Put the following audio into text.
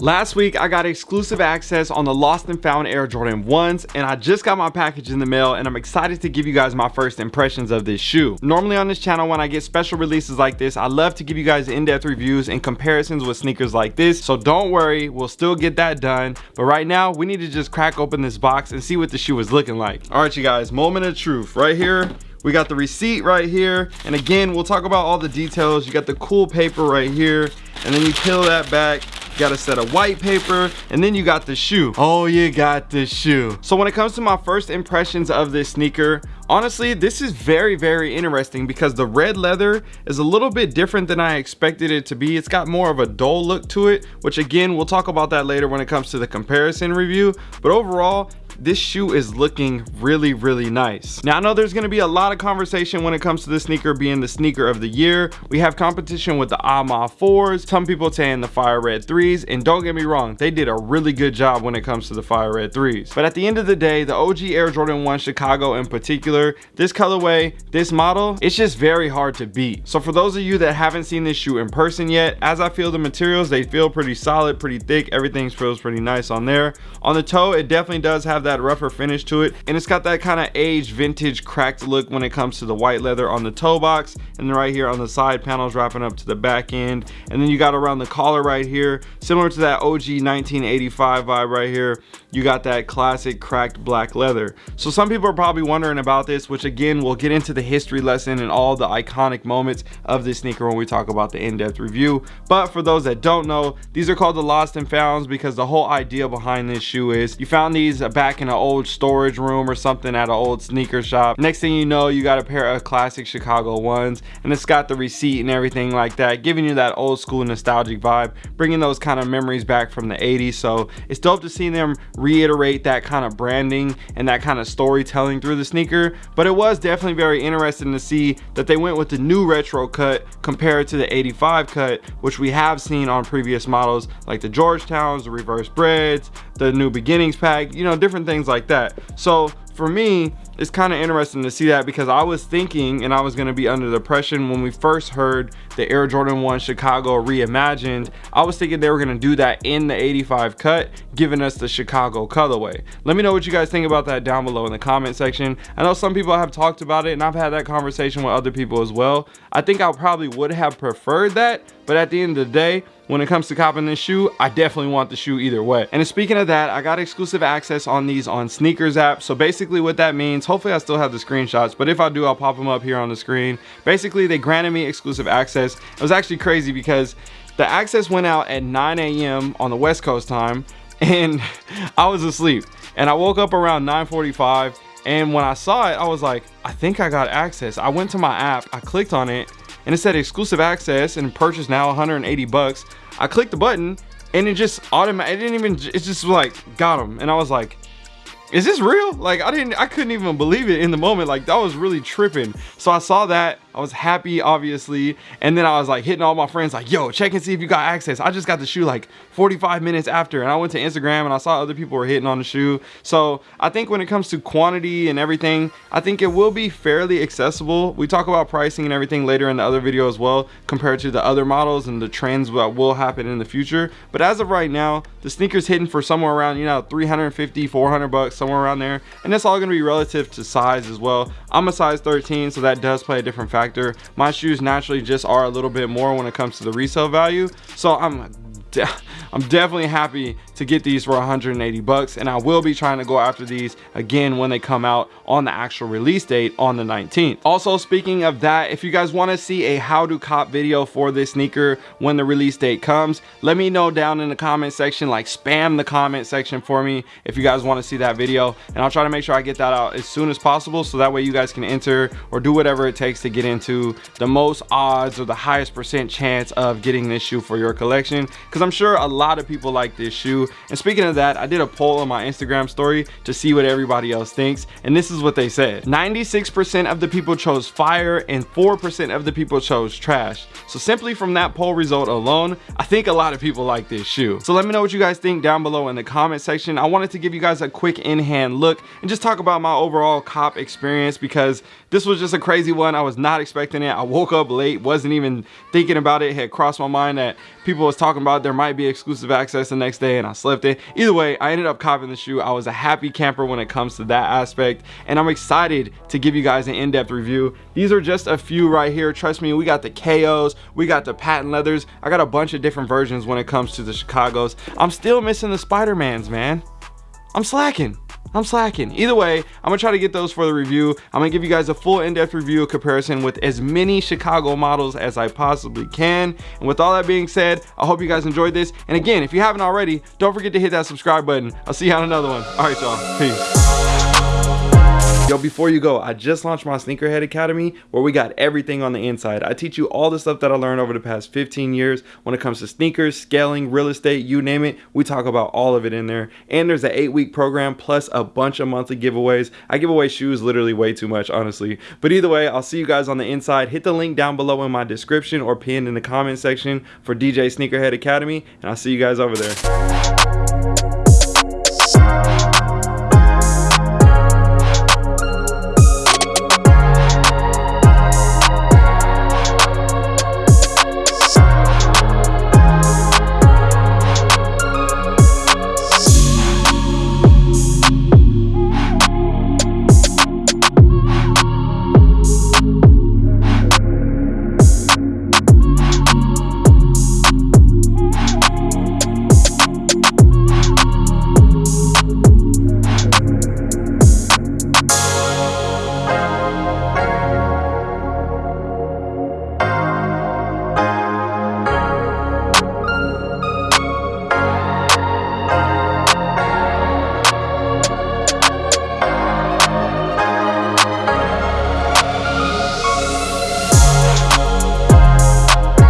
Last week, I got exclusive access on the Lost and Found Air Jordan 1s, and I just got my package in the mail, and I'm excited to give you guys my first impressions of this shoe. Normally on this channel, when I get special releases like this, I love to give you guys in-depth reviews and comparisons with sneakers like this, so don't worry, we'll still get that done. But right now, we need to just crack open this box and see what the shoe is looking like. All right, you guys, moment of truth. Right here, we got the receipt right here and again we'll talk about all the details you got the cool paper right here and then you peel that back got a set of white paper, and then you got the shoe. Oh, you got the shoe. So when it comes to my first impressions of this sneaker, honestly, this is very, very interesting because the red leather is a little bit different than I expected it to be. It's got more of a dull look to it, which again, we'll talk about that later when it comes to the comparison review. But overall, this shoe is looking really really nice. Now i know there's going to be a lot of conversation when it comes to the sneaker being the sneaker of the year. We have competition with the ama 4s some people saying the fire red 3s and don't get me wrong they did a really good job when it comes to the fire red 3s but at the end of the day the og air jordan 1 chicago in particular this colorway this model it's just very hard to beat. So for those of you that haven't seen this shoe in person yet as i feel the materials they feel pretty solid pretty thick everything feels pretty nice on there. On the toe it definitely does have that rougher finish to it. And it's got that kind of aged vintage cracked look when it comes to the white leather on the toe box and then right here on the side panels wrapping up to the back end. And then you got around the collar right here similar to that OG 1985 vibe right here you got that classic cracked black leather. So some people are probably wondering about this which again we'll get into the history lesson and all the iconic moments of this sneaker when we talk about the in-depth review. But for those that don't know these are called the lost and founds because the whole idea behind this shoe is you found these back in an old storage room or something at an old sneaker shop. Next thing you know you got a pair of classic chicago ones and it's got the receipt and everything like that giving you that old school nostalgic vibe bringing those kind of memories back from the 80s so it's dope to see them reiterate that kind of branding and that kind of storytelling through the sneaker but it was definitely very interesting to see that they went with the new retro cut compared to the 85 cut which we have seen on previous models like the georgetowns the reverse breds the new beginnings pack you know different things like that. So for me it's kind of interesting to see that because I was thinking and I was going to be under the when we first heard the Air Jordan 1 Chicago reimagined. I was thinking they were going to do that in the 85 cut giving us the Chicago colorway. Let me know what you guys think about that down below in the comment section. I know some people have talked about it and I've had that conversation with other people as well. I think I probably would have preferred that but at the end of the day when it comes to copping this shoe i definitely want the shoe either way. And speaking of that i got exclusive access on these on sneakers app. So basically what that means hopefully i still have the screenshots but if i do i'll pop them up here on the screen. Basically they granted me exclusive access. It was actually crazy because the access went out at 9 a.m on the west coast time and i was asleep. And i woke up around 9:45, and when i saw it i was like i think i got access. I went to my app i clicked on it and it said exclusive access and purchase now 180 bucks I clicked the button and it just automatic. It didn't even. It just like got him, and I was like, "Is this real?" Like I didn't. I couldn't even believe it in the moment. Like that was really tripping. So I saw that I was happy, obviously. And then I was like hitting all my friends like, yo, check and see if you got access. I just got the shoe like 45 minutes after. And I went to Instagram and I saw other people were hitting on the shoe. So I think when it comes to quantity and everything, I think it will be fairly accessible. We talk about pricing and everything later in the other video as well, compared to the other models and the trends that will happen in the future. But as of right now, the sneaker's hitting for somewhere around, you know, 350, 400 bucks, somewhere around there. And that's all gonna be relative to size as well. I'm a size 13, so that does play a different factor factor. My shoes naturally just are a little bit more when it comes to the resale value. So i'm I'm definitely happy to get these for 180 bucks and I will be trying to go after these again when they come out on the actual release date on the 19th. Also speaking of that, if you guys want to see a how to cop video for this sneaker when the release date comes, let me know down in the comment section, like spam the comment section for me if you guys want to see that video and I'll try to make sure I get that out as soon as possible so that way you guys can enter or do whatever it takes to get into the most odds or the highest percent chance of getting this shoe for your collection because I'm sure a lot of people like this shoe. And speaking of that i did a poll on my instagram story to see what everybody else thinks and this is what they said. 96 percent of the people chose fire and four percent of the people chose trash. So simply from that poll result alone i think a lot of people like this shoe. So let me know what you guys think down below in the comment section. I wanted to give you guys a quick in-hand look and just talk about my overall cop experience because this was just a crazy one. I was not expecting it. I woke up late wasn't even thinking about it, it. Had crossed my mind that people was talking about there might be exclusive access the next day and I slipped it. Either way, I ended up copying the shoe. I was a happy camper when it comes to that aspect and I'm excited to give you guys an in-depth review. These are just a few right here. Trust me, we got the KOs, we got the patent leathers. I got a bunch of different versions when it comes to the Chicagos. I'm still missing the Spider-Mans, man. I'm slacking. I'm slacking. Either way, I'm gonna try to get those for the review. I'm gonna give you guys a full in-depth review comparison with as many Chicago models as I possibly can. And with all that being said, I hope you guys enjoyed this. And again, if you haven't already, don't forget to hit that subscribe button. I'll see you on another one. All right, y'all. Peace. Yo, before you go, I just launched my Sneakerhead Academy where we got everything on the inside. I teach you all the stuff that I learned over the past 15 years when it comes to sneakers, scaling, real estate, you name it. We talk about all of it in there. And there's an eight week program plus a bunch of monthly giveaways. I give away shoes literally way too much, honestly. But either way, I'll see you guys on the inside. Hit the link down below in my description or pinned in the comment section for DJ Sneakerhead Academy. And I'll see you guys over there.